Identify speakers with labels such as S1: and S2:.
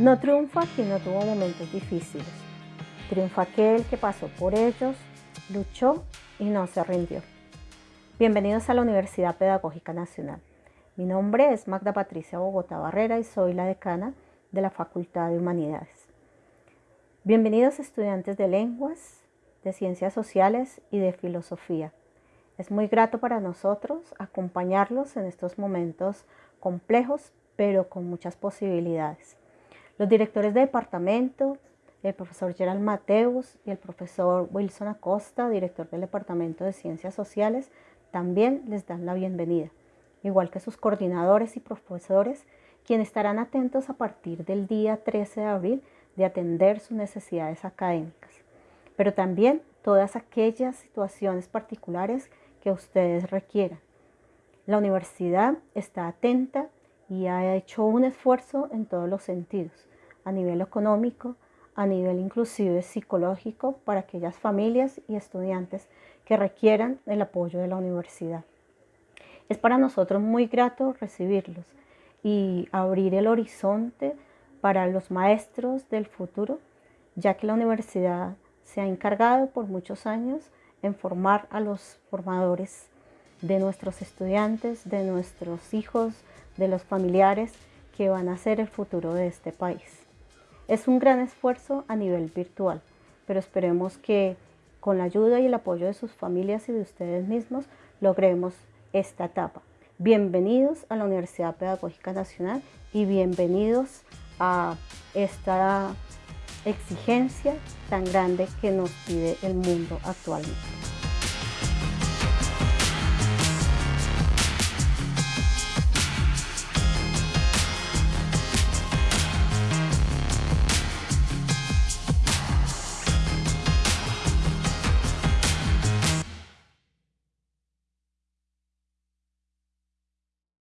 S1: No triunfa quien no tuvo momentos difíciles. Triunfa aquel que pasó por ellos, luchó y no se rindió. Bienvenidos a la Universidad Pedagógica Nacional. Mi nombre es Magda Patricia Bogotá Barrera y soy la decana de la Facultad de Humanidades. Bienvenidos estudiantes de lenguas, de ciencias sociales y de filosofía. Es muy grato para nosotros acompañarlos en estos momentos complejos, pero con muchas posibilidades. Los directores de departamento, el profesor Gerald Mateus y el profesor Wilson Acosta, director del Departamento de Ciencias Sociales, también les dan la bienvenida, igual que sus coordinadores y profesores, quienes estarán atentos a partir del día 13 de abril de atender sus necesidades académicas, pero también todas aquellas situaciones particulares que ustedes requieran. La universidad está atenta y ha hecho un esfuerzo en todos los sentidos a nivel económico, a nivel inclusive psicológico para aquellas familias y estudiantes que requieran el apoyo de la universidad. Es para nosotros muy grato recibirlos y abrir el horizonte para los maestros del futuro, ya que la universidad se ha encargado por muchos años en formar a los formadores de nuestros estudiantes, de nuestros hijos, de los familiares que van a ser el futuro de este país. Es un gran esfuerzo a nivel virtual, pero esperemos que con la ayuda y el apoyo de sus familias y de ustedes mismos logremos esta etapa. Bienvenidos a la Universidad Pedagógica Nacional y bienvenidos a esta exigencia tan grande que nos pide el mundo actualmente.